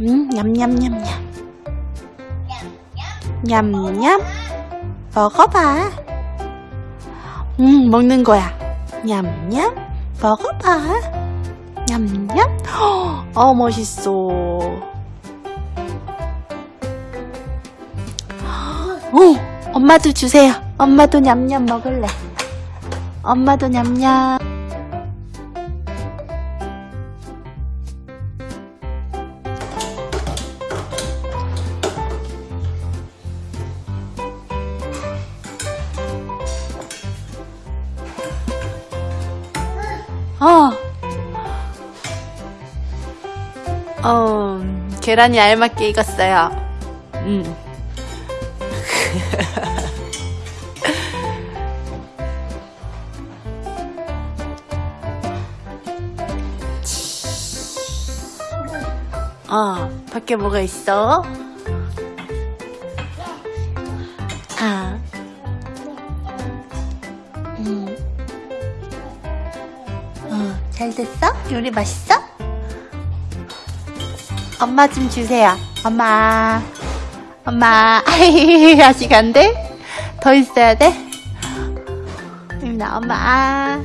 음, 냠냠냠냠. 냠냠. 먹어봐. 음, 먹는 거야. 냠냠. 먹어봐. 냠냠. 어, 멋있어. 어, 엄마도 주세요. 엄마도 냠냠 먹을래. 엄마도 냠냠. 어. 어, 계란이 알맞게 익었어요. 음. 어, 밖에 뭐가 있어? 아. 잘 됐어? 요리 맛있어? 엄마 좀 주세요. 엄마. 엄마. 아직 안 돼? 더 있어야 돼? 나 엄마.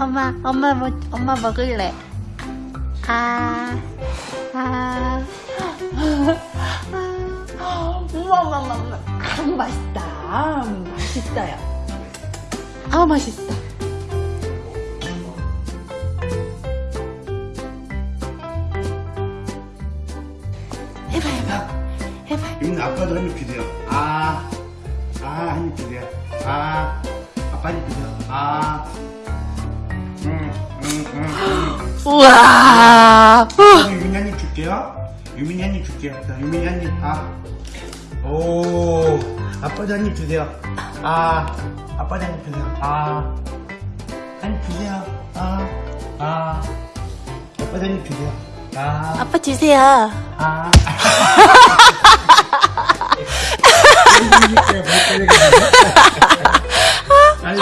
엄마, 엄마 뭐, 엄마 먹을래. 아, 아. 우와, 우와. 아, 맛있다. 맛있어요. 아, 맛있어. 해봐, 해봐. 해봐. 이민 아빠도 한입 주세요. 아, 아, 한입 주세요. 아, 아빠 한입 주세요. 아, 음, 음, 음. 우와. 음. 유민이 한입 줄게요. 유민이 한입 줄게요. 자, 유민이 한 입. 아, 오, 아빠도 한입 주세요. 아, 아빠도 한입 주세요. 아, 한입 주세요. 아, 아, 아빠도 한입 주세요. 아. 빠 주세요. 아. 아니,